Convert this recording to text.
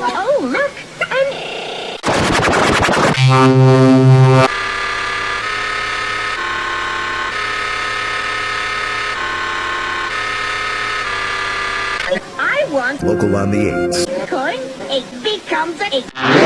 Oh, look! An want Local on the 8s. coin. Eight becomes a eight.